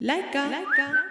Laika. Laika.